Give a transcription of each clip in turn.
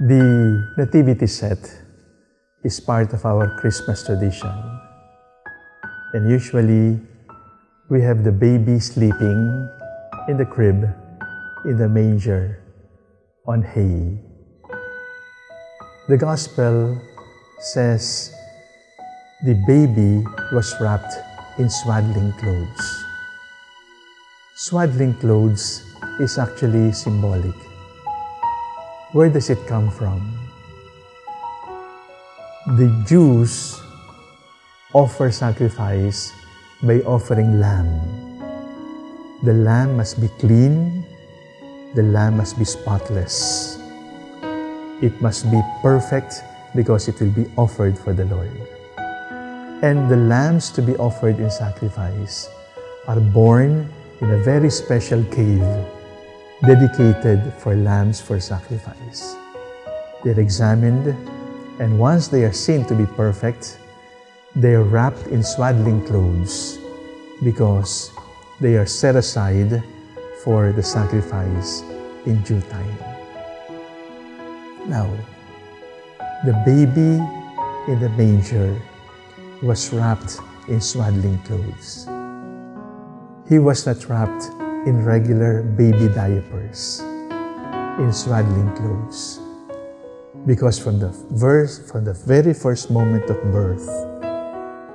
The nativity set is part of our Christmas tradition. And usually, we have the baby sleeping in the crib, in the manger, on hay. The Gospel says the baby was wrapped in swaddling clothes. Swaddling clothes is actually symbolic. Where does it come from? The Jews offer sacrifice by offering lamb. The lamb must be clean, the lamb must be spotless. It must be perfect because it will be offered for the Lord. And the lambs to be offered in sacrifice are born in a very special cave dedicated for lambs for sacrifice. They're examined, and once they are seen to be perfect, they are wrapped in swaddling clothes because they are set aside for the sacrifice in due time. Now, the baby in the manger was wrapped in swaddling clothes. He was not wrapped in regular baby diapers, in swaddling clothes. Because from the verse, from the very first moment of birth,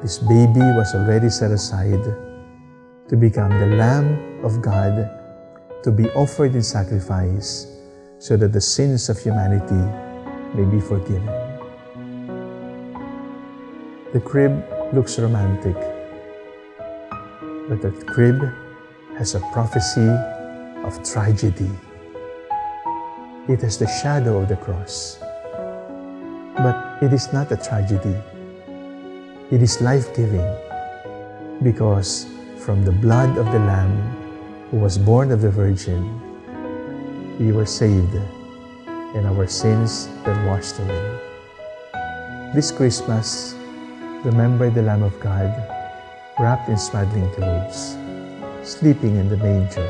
this baby was already set aside to become the Lamb of God, to be offered in sacrifice, so that the sins of humanity may be forgiven. The crib looks romantic, but the crib has a prophecy of tragedy. It has the shadow of the cross. But it is not a tragedy. It is life-giving because from the blood of the Lamb who was born of the Virgin, we were saved and our sins were washed away. This Christmas, remember the Lamb of God wrapped in swaddling clothes sleeping in the manger.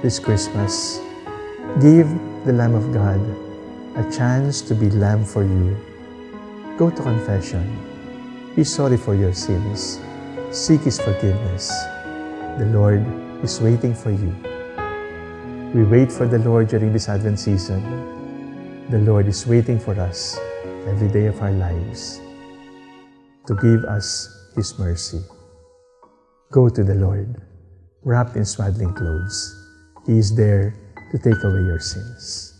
This Christmas, give the Lamb of God a chance to be Lamb for you. Go to confession. Be sorry for your sins. Seek His forgiveness. The Lord is waiting for you. We wait for the Lord during this Advent season. The Lord is waiting for us every day of our lives to give us His mercy. Go to the Lord, wrapped in swaddling clothes. He is there to take away your sins.